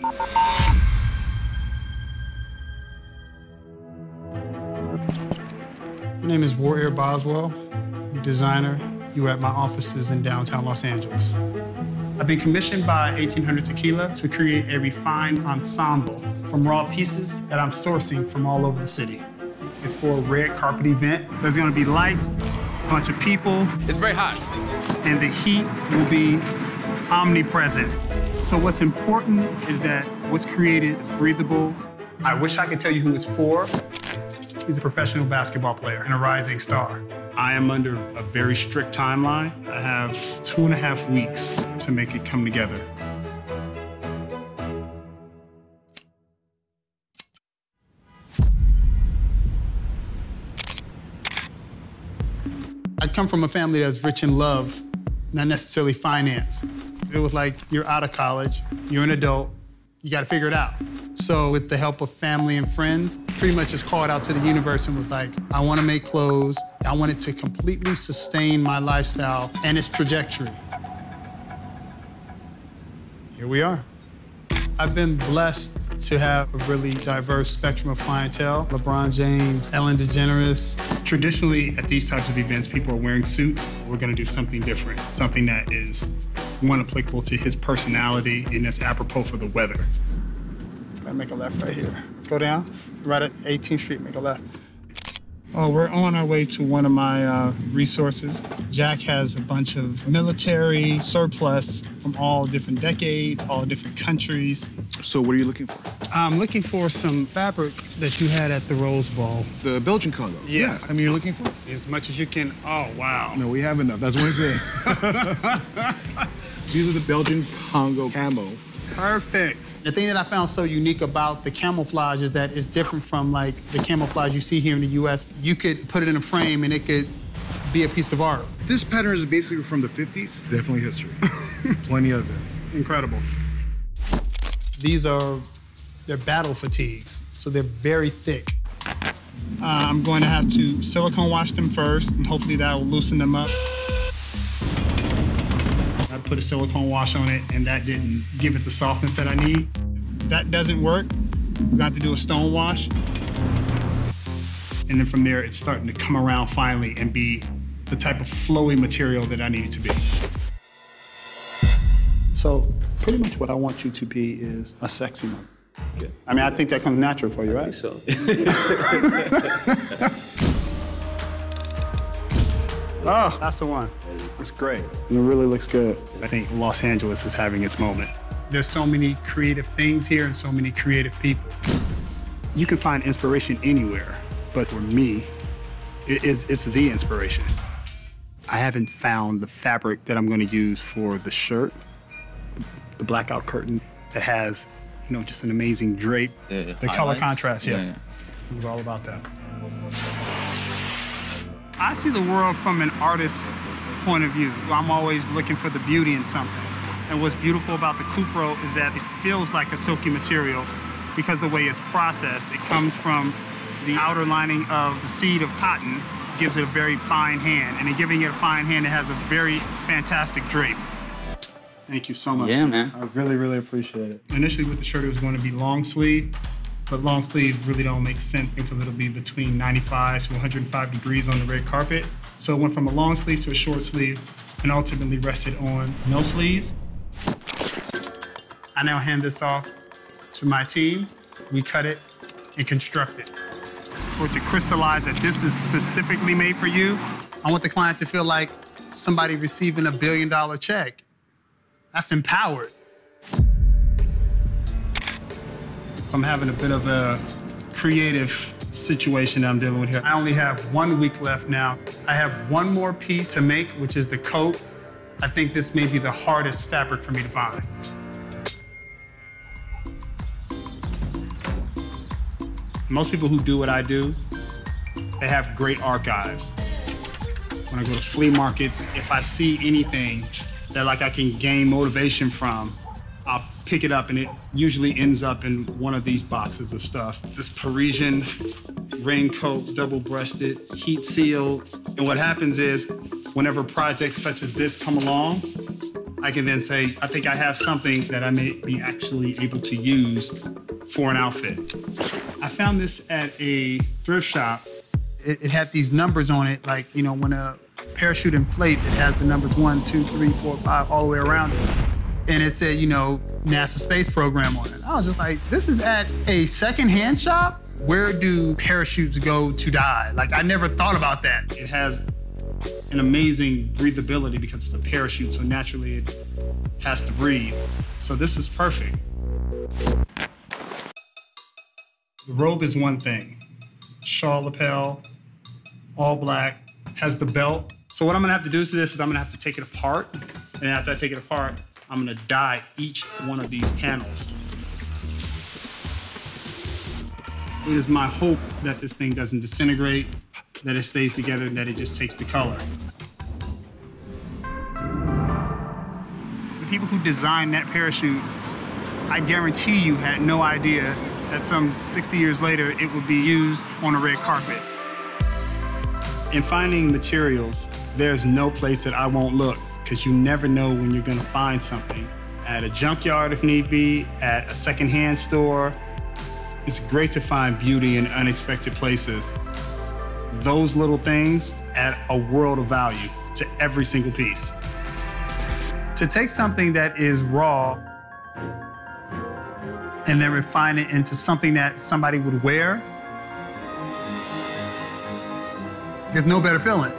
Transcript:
My name is Warrior Boswell, designer. You at my offices in downtown Los Angeles. I've been commissioned by 1800 Tequila to create a refined ensemble from raw pieces that I'm sourcing from all over the city. It's for a red carpet event. There's gonna be lights, a bunch of people. It's very hot. And the heat will be omnipresent. So what's important is that what's created is breathable. I wish I could tell you who it's for. He's a professional basketball player and a rising star. I am under a very strict timeline. I have two and a half weeks to make it come together. I come from a family that's rich in love, not necessarily finance. It was like you're out of college, you're an adult, you got to figure it out. So with the help of family and friends, pretty much just called out to the universe and was like, I want to make clothes. I want it to completely sustain my lifestyle and its trajectory. Here we are. I've been blessed to have a really diverse spectrum of clientele. LeBron James, Ellen DeGeneres. Traditionally, at these types of events, people are wearing suits. We're gonna do something different, something that is one applicable to his personality and that's apropos for the weather. Gotta make a left right here. Go down, right at 18th Street, make a left. Oh, we're on our way to one of my uh, resources. Jack has a bunch of military surplus from all different decades, all different countries. So what are you looking for? I'm looking for some fabric that you had at the Rose Bowl. The Belgian Congo? Yes. I mean, you're looking for? As much as you can. Oh, wow. No, we have enough. That's one thing. These are the Belgian Congo camo. Perfect. The thing that I found so unique about the camouflage is that it's different from like the camouflage you see here in the US. You could put it in a frame and it could be a piece of art. This pattern is basically from the 50s. Definitely history. Plenty of it. Incredible. These are, they're battle fatigues, so they're very thick. Uh, I'm going to have to silicone wash them first, and hopefully that will loosen them up. I put a silicone wash on it, and that didn't give it the softness that I need. If that doesn't work, we got to do a stone wash. And then from there, it's starting to come around finally and be the type of flowy material that I need it to be. So pretty much what I want you to be is a sexy mother. Okay. I mean, I think that comes natural for you, right? So. oh, that's the one. It's great. And it really looks good. I think Los Angeles is having its moment. There's so many creative things here and so many creative people. You can find inspiration anywhere, but for me, it is, it's the inspiration. I haven't found the fabric that I'm going to use for the shirt, the blackout curtain that has, you know, just an amazing drape. The the color contrast, yeah. Yeah, yeah. It was all about that. I see the world from an artist's point of view. I'm always looking for the beauty in something. And what's beautiful about the Cupro is that it feels like a silky material because the way it's processed, it comes from the outer lining of the seed of cotton, gives it a very fine hand. And in giving it a fine hand, it has a very fantastic drape. Thank you so much. Yeah, man. I really, really appreciate it. Initially with the shirt, it was going to be long sleeve, but long sleeve really don't make sense because it'll be between 95 to 105 degrees on the red carpet. So it went from a long sleeve to a short sleeve and ultimately rested on no sleeves. I now hand this off to my team. We cut it and construct it. For it to crystallize that this is specifically made for you, I want the client to feel like somebody receiving a billion dollar check. That's empowered. I'm having a bit of a creative situation that I'm dealing with here. I only have one week left now. I have one more piece to make, which is the coat. I think this may be the hardest fabric for me to find. Most people who do what I do, they have great archives. When I go to flea markets, if I see anything that like I can gain motivation from, pick it up and it usually ends up in one of these boxes of stuff. This Parisian raincoat, double-breasted, heat sealed. And what happens is whenever projects such as this come along, I can then say, I think I have something that I may be actually able to use for an outfit. I found this at a thrift shop. It, it had these numbers on it, like, you know, when a parachute inflates, it has the numbers one, two, three, four, five, all the way around it. And it said, you know, NASA space program on it. I was just like, this is at a secondhand shop? Where do parachutes go to die? Like, I never thought about that. It has an amazing breathability because it's a parachute, so naturally it has to breathe. So this is perfect. The robe is one thing. Shawl lapel, all black, has the belt. So what I'm gonna have to do to this is I'm gonna have to take it apart. And after I take it apart, I'm gonna dye each one of these panels. It is my hope that this thing doesn't disintegrate, that it stays together, and that it just takes the color. The people who designed that parachute, I guarantee you had no idea that some 60 years later it would be used on a red carpet. In finding materials, there's no place that I won't look because you never know when you're gonna find something. At a junkyard if need be, at a secondhand store. It's great to find beauty in unexpected places. Those little things add a world of value to every single piece. To take something that is raw and then refine it into something that somebody would wear, there's no better feeling.